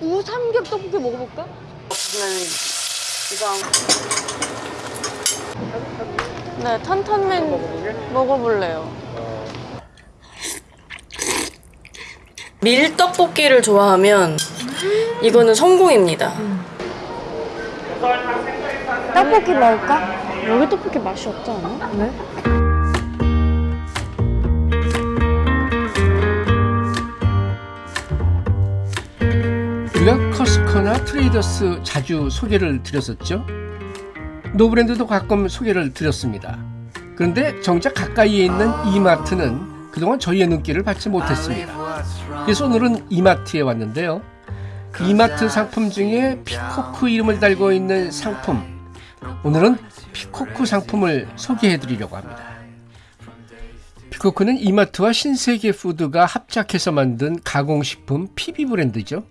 우삼겹 떡볶이 먹어볼까? 네, 탄탄면 먹어볼래요. 밀떡볶이를 좋아하면 이거는 성공입니다. 떡볶이 먹을까? 여기 떡볶이 맛이 없지 않아? 왜? 트레이더스 자주 소개를 드렸었죠. 노브랜드도 가끔 소개를 드렸습니다. 그런데 정작 가까이에 있는 이마트는 그동안 저희의 눈길을 받지 못했습니다. 그래서 오늘은 이마트에 왔는데요. 이마트 상품 중에 피코크 이름을 달고 있는 상품. 오늘은 피코크 상품을 소개해 드리려고 합니다. 피코크는 이마트와 신세계 푸드가 합작해서 만든 가공식품 PB 브랜드죠.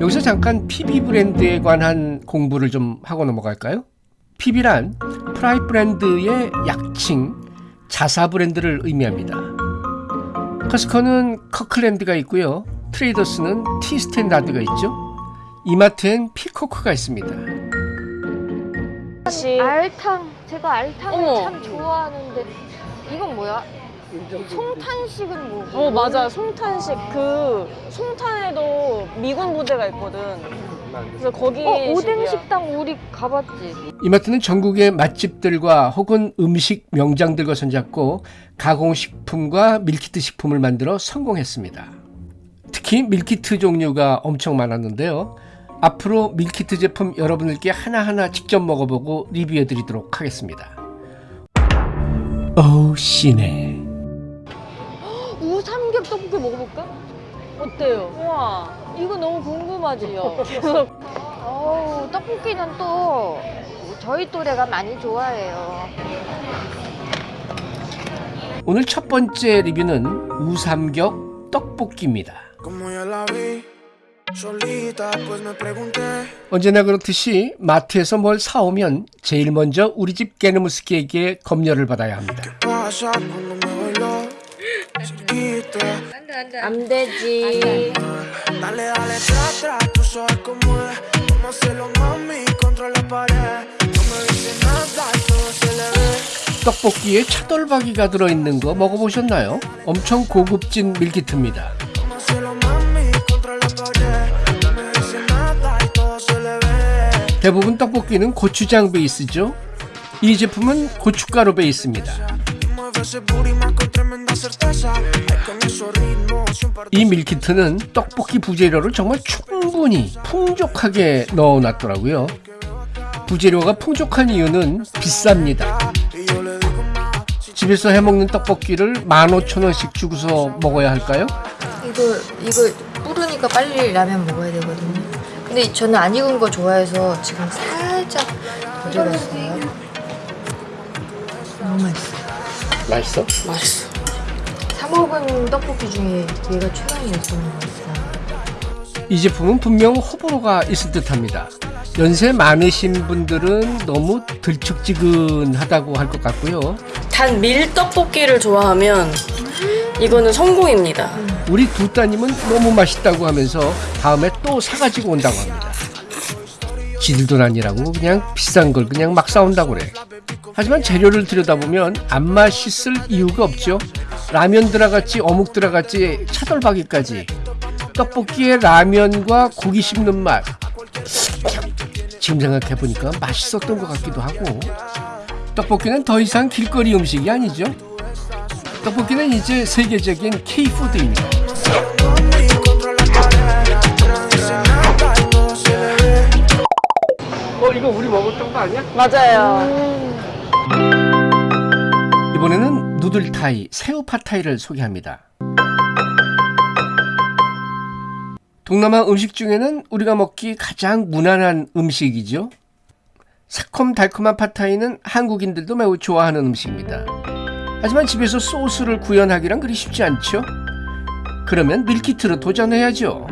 여기서 잠깐 PB 브랜드에 관한 공부를 좀 하고 넘어갈까요? PB란 private brand의 약칭 자사 브랜드를 의미합니다. 코스트코는 커클랜드가 있고요. 트레이더스는 T Standard가 있죠. 이마트엔 피코크가 있습니다. 알탕. 제가 알탕을 어머. 참 좋아하는데 이건 뭐야? 송탄식은 뭐? 어 맞아 송탄식 그 송탄에도 미군 부대가 있거든 그래서 거기 어 오뎅. 식당 우리 가봤지. 이마트는 전국의 맛집들과 혹은 음식 명장들과 손잡고 가공식품과 meal kit 식품을 만들어 성공했습니다. 특히 meal kit 종류가 엄청 많았는데요. 앞으로 meal kit 제품 여러분들께 하나하나 직접 먹어보고 리뷰해 드리도록 하겠습니다. 오 씨네. 먹어볼까? 어때요? 우와 이거 너무 궁금하지요. 어우 떡볶이는 또 저희 또래가 많이 좋아해요. 오늘 첫 번째 리뷰는 우삼겹 떡볶이입니다. 언제나 그렇듯이 마트에서 뭘 사오면 제일 먼저 우리 집 게르무스키에게 검열을 받아야 합니다. Bailó cerquita. 안 되지. Dale, dale, tra, tra, tú sabes cómo es. Vamos a hacerlo, mami, contra la pared. No me dice nada y todo se le ve. 떡볶이에 차돌박이가 들어있는 거 먹어보셨나요? 엄청 고급진 밀키트입니다. 대부분 떡볶이는 고추장 베이스죠. 이 제품은 고춧가루 베이스입니다. 이 밀키트는 떡볶이 부재료를 정말 충분히 풍족하게 넣어놨더라고요. 부재료가 풍족한 이유는 비쌉니다. 집에서 해먹는 떡볶이를 15,000원씩 주고서 먹어야 할까요? 이거 이거 뿌르니까 빨리 라면 먹어야 되거든요. 근데 저는 안 익은 거 좋아해서 지금 살짝 덜 익었어요. 너무 맛있어요. 맛있어? 맛있어. 사 먹은 떡볶이 중에 얘가 최강이었던 것 같아요. 이 제품은 분명 호불호가 있을 듯합니다. 연세 많으신 분들은 너무 들쭉지근하다고 할 것 같고요. 단 밀떡볶이를 좋아하면 이거는 성공입니다 우리 두 따님은 너무 맛있다고 하면서 다음에 또 사가지고 온다고 합니다. 지들도 아니라고 그냥 비싼 걸 그냥 막 사온다고 그래. 하지만 재료를 들여다보면 안 맛있을 이유가 없죠. 라면 들어갔지 어묵 들어갔지 차돌박이까지 떡볶이에 라면과 고기 씹는 맛 지금 생각해보니까 맛있었던 것 같기도 하고 떡볶이는 더 이상 길거리 음식이 아니죠. 떡볶이는 이제 세계적인 K푸드입니다. 어 이거 우리 먹었던 거 아니야? 맞아요 이번에는 누들타이, 새우 팟타이를 소개합니다. 동남아 음식 중에는 우리가 먹기 가장 무난한 음식이죠. 새콤달콤한 팟타이는 한국인들도 매우 좋아하는 음식입니다. 하지만 집에서 소스를 구현하기란 그리 쉽지 않죠. 그러면 밀키트로 도전해야죠.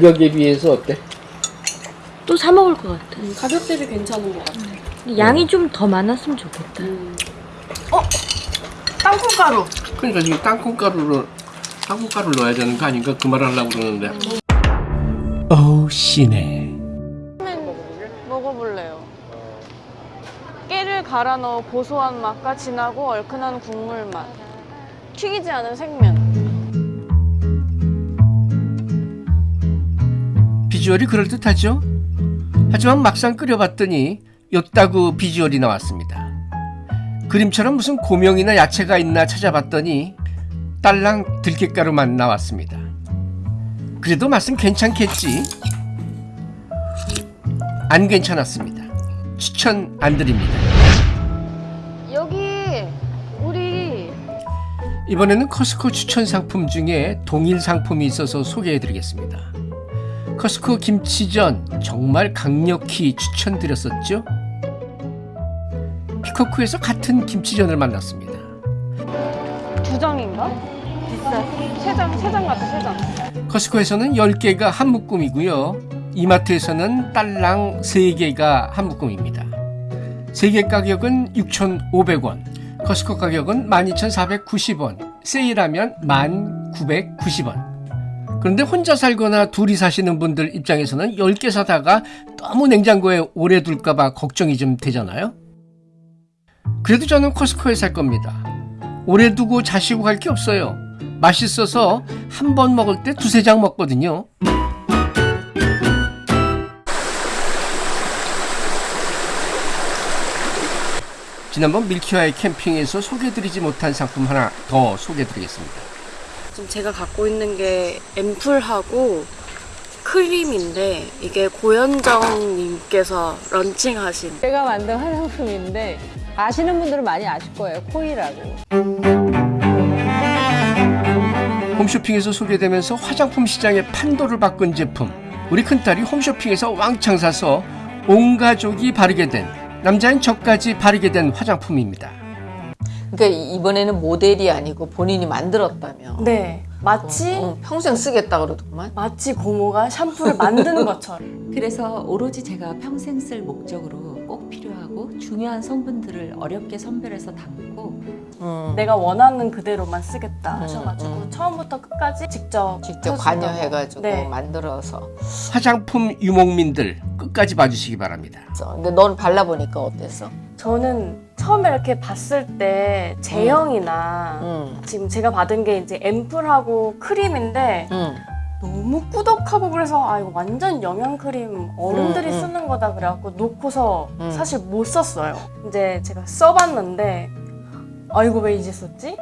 가격에 비해서 어때? 또 사 먹을 것 같아. 가격 대비 괜찮은 것 같아. 양이 좀 더 많았으면 좋겠다. 땅콩가루. 그러니까 지금 땅콩가루를 땅콩가루 넣어야 되는 거 아닌가 그 말을 하려고 그러는데. 어우 씨네. 먹어볼래요. 깨를 갈아 넣어 고소한 맛과 진하고 얼큰한 국물 맛. 튀기지 않은 생면. 비주얼이 그럴듯하죠? 하지만 막상 끓여봤더니 였다구 비주얼이 나왔습니다. 그림처럼 무슨 고명이나 야채가 있나 찾아봤더니 딸랑 들깨가루만 나왔습니다. 그래도 맛은 괜찮겠지? 안 괜찮았습니다. 추천 안 드립니다. 여기 우리 이번에는 커스코 추천 상품 중에 동일 상품이 있어서 소개해 드리겠습니다. 커스코 김치전 정말 강력히 추천드렸었죠? 피코크에서 같은 김치전을 만났습니다. 두 장인가? 비싸. 세 장, 세장 같아, 세 장. 커스코에서는 10개가 한 묶음이고요. 이마트에서는 딸랑 3개가 한 묶음입니다. 3개 가격은 6,500원, 커스코 가격은 12,490원, 세일하면 1,990원. 그런데 혼자 살거나 둘이 사시는 분들 입장에서는 10개 사다가 너무 냉장고에 오래 둘까봐 걱정이 좀 되잖아요. 그래도 저는 커스코에 살 겁니다. 오래 두고 자시고 갈 게 없어요. 맛있어서 한 번 먹을 때 두세 장 먹거든요. 지난번 밀키와의 캠핑에서 소개드리지 못한 상품 하나 더 소개드리겠습니다. 지금 제가 갖고 있는 게 앰플하고 크림인데 이게 고현정님께서 런칭하신 제가 만든 화장품인데 아시는 분들은 많이 아실 거예요. 코이라고. 홈쇼핑에서 소개되면서 화장품 시장의 판도를 바꾼 제품. 우리 큰딸이 홈쇼핑에서 왕창 사서 온 가족이 바르게 된 남자인 저까지 바르게 된 화장품입니다. 그러니까 이번에는 모델이 아니고 본인이 만들었다며. 네 마치 어, 평생 쓰겠다 그러더구만. 마치 고모가 샴푸를 만드는 것처럼 그래서 오로지 제가 평생 쓸 목적으로 꼭 필요하고 중요한 성분들을 어렵게 선별해서 담고 음, 내가 원하는 그대로만 쓰겠다 음, 하셔가지고 음. 처음부터 끝까지 직접 직접. 관여해가지고 네. 만들어서. 화장품 유목민들 끝까지 봐주시기 바랍니다. 써. 근데 넌 발라보니까 어땠어? 저는 처음에 이렇게 봤을 때 제형이나 응, 지금 제가 받은 게 이제 앰플하고 크림인데 응. 너무 꾸덕하고 그래서 아 이거 완전 영양 크림 어른들이 음, 음. 쓰는 거다 그래갖고 놓고서 음. 사실 못 썼어요. 이제 제가 써봤는데 아 이거 왜 이제 썼지?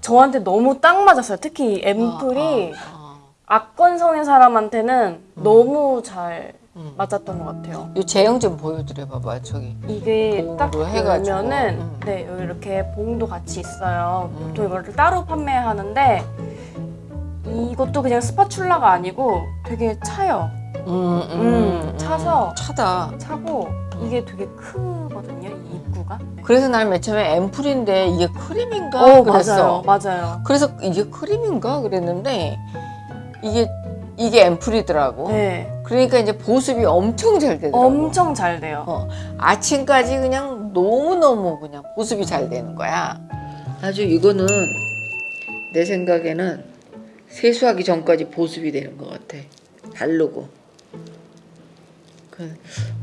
저한테 너무 딱 맞았어요. 특히 이 앰플이 아, 아, 악건성인 사람한테는 너무 잘 음. 맞았던 것 같아요. 이 제형 좀 보여드려 봐봐 저기. 이게 딱. 보면은 음. 네 여기 이렇게 봉도 같이 있어요. 음. 보통 이거를 따로 판매하는데 이것도 그냥 스파츌라가 아니고 되게 차요. 음, 음, 차서. 차다. 차고 이게 되게 크거든요. 이 입구가. 그래서 난 맨 처음에 앰플인데 이게 크림인가 어 그랬어. 맞아요, 맞아요. 그래서 이게 크림인가 그랬는데 이게 이게 앰플이더라고. 네, 그러니까 이제 보습이 엄청 잘 되더라고. 엄청 잘 돼요. 어, 아침까지 그냥 너무너무 그냥 보습이 잘 되는 거야. 아주 이거는 내 생각에는 세수하기 전까지 보습이 되는 것 같아. 바르고. 그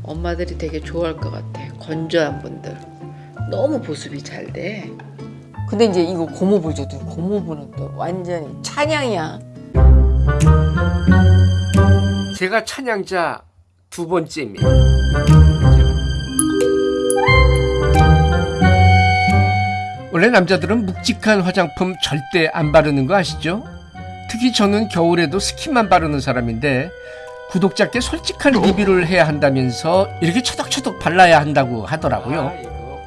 엄마들이 되게 좋아할 것 같아. 건조한 분들. 너무 보습이 잘 돼. 근데 이제 이거 줘도 고모부는 또 완전히 찬양이야. 제가 찬양자 두 번째입니다. 원래 남자들은 묵직한 화장품 절대 안 바르는 거 아시죠? 특히 저는 겨울에도 스킨만 바르는 사람인데 구독자께 솔직한 리뷰를 해야 한다면서 이렇게 처덕처덕 발라야 한다고 하더라고요.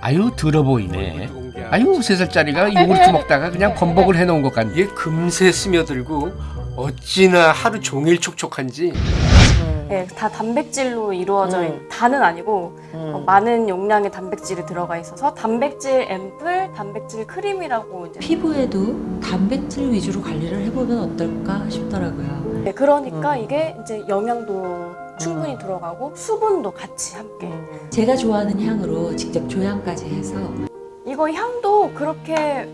아유 들어 보이네. 아유 세 살짜리가 요구르트 먹다가 그냥 범벅을 해놓은 것 같네. 이게 금세 스며들고 어찌나 하루 종일 촉촉한지 음. 음. 예, 다 단백질로 이루어져 음. 있는 다는 아니고 음. 어, 많은 용량의 단백질이 들어가 있어서 단백질 앰플, 단백질 크림이라고 이제 피부에도 단백질 위주로 관리를 해보면 어떨까 싶더라고요. 네, 그러니까 음. 이게 이제 영양도 충분히 들어가고 수분도 같이 함께 음. 제가 좋아하는 향으로 직접 조향까지 해서 이거 향도 그렇게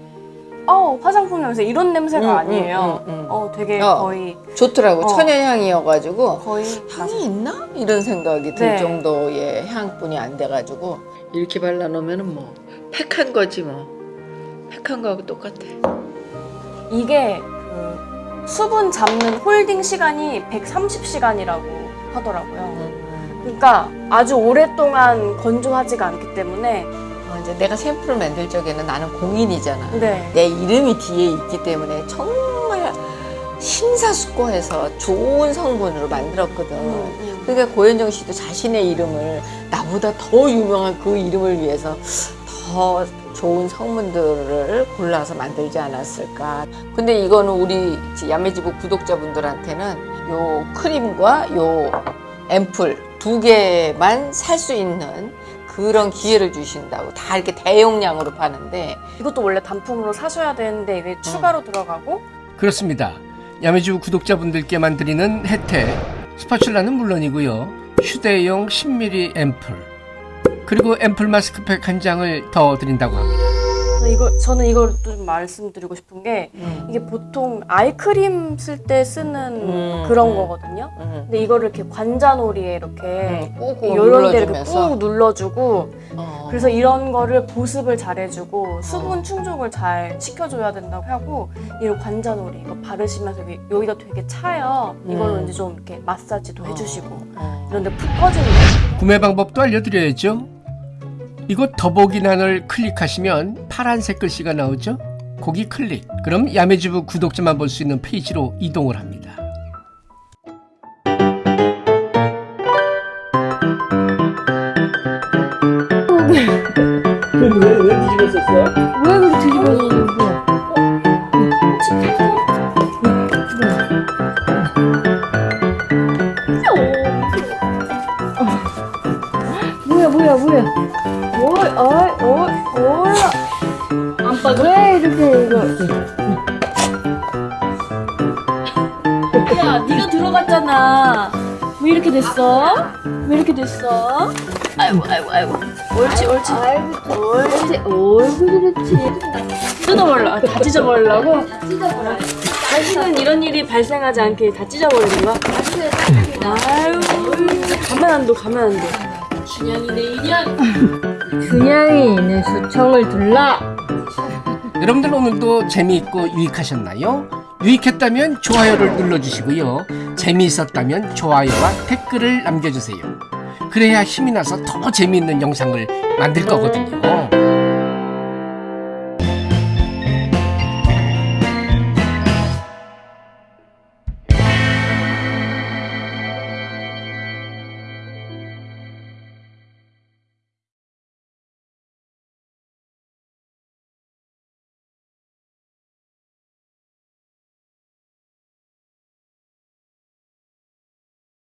어 화장품 냄새 이런 냄새가 음, 아니에요. 음, 음, 음. 어 되게 어. 거의 좋더라고 어. 천연향이어가지고 거의 향이 있나 이런 생각이 들 네. 정도의 향뿐이 안 돼가지고 이렇게 발라놓으면은 뭐 팩한 거지 뭐 팩한 거하고 똑같아. 이게 그 수분 잡는 홀딩 시간이 130시간이라고 하더라고요. 음. 그러니까 아주 오랫동안 건조하지가 않기 때문에 어, 이제 내가 샘플을 만들 적에는 나는 공인이잖아. 네. 내 이름이 뒤에 있기 때문에 정말 심사숙고해서 좋은 성분으로 만들었거든. 음, 그러니까 고현정 씨도 자신의 이름을 나보다 더 유명한 그 이름을 위해서 더 좋은 성분들을 골라서 만들지 않았을까. 근데 이거는 우리 야매지부 구독자분들한테는 요 크림과 요 앰플 두 개만 살 수 있는 그런 기회를 주신다고 다 이렇게 대용량으로 파는데 이것도 원래 단품으로 사셔야 되는데 이게 추가로 들어가고 그렇습니다. 야매주 구독자분들께만 드리는 혜택 스파츌라는 물론이고요. 휴대용 10ml 앰플 그리고 앰플 마스크팩 한 장을 더 드린다고 합니다. 이거 저는 이걸 좀 말씀드리고 싶은 게 음. 이게 보통 아이크림 쓸 때 쓰는 음, 그런 음. 거거든요. 음. 근데 이거를 이렇게 관자놀이에 이렇게 꾹꾹 이런 데 이렇게 꾹 눌러주고 어. 그래서 이런 거를 보습을 잘 해주고 수분 충족을 잘 시켜줘야 된다고 하고 이런 관자놀이 이거 바르시면서 여기- 여기가 되게 차요. 이걸로 음. 이제 좀 이렇게 마사지도 해주시고 어. 이런데 푹 꺼지는 거. 구매 방법도 알려드려야죠. 이곳 더보기란을 클릭하시면 파란색 글씨가 나오죠. 거기 클릭. 그럼 야매주부 구독자만 볼 수 있는 페이지로 이동을 합니다. 야 네가 들어갔잖아. 왜 이렇게 됐어? 왜 이렇게 됐어? 아이고 아이고 아이고. 옳지 옳지. 옳지. 옳지 그렇지. 뜯어버려. 아, 다 찢어버리려고? 다시는 이런 일이 발생하지 않게 다 찢어버리는 거야? 아유 가만 안 둬 가만 안 둬. 준양이네 인양 준양이 내 수청을 둘라 여러분들 오늘도 재미있고 유익하셨나요? 유익했다면 좋아요를 눌러주시고요. 재미있었다면 좋아요와 댓글을 남겨주세요. 그래야 힘이 나서 더 재미있는 영상을 만들 거거든요.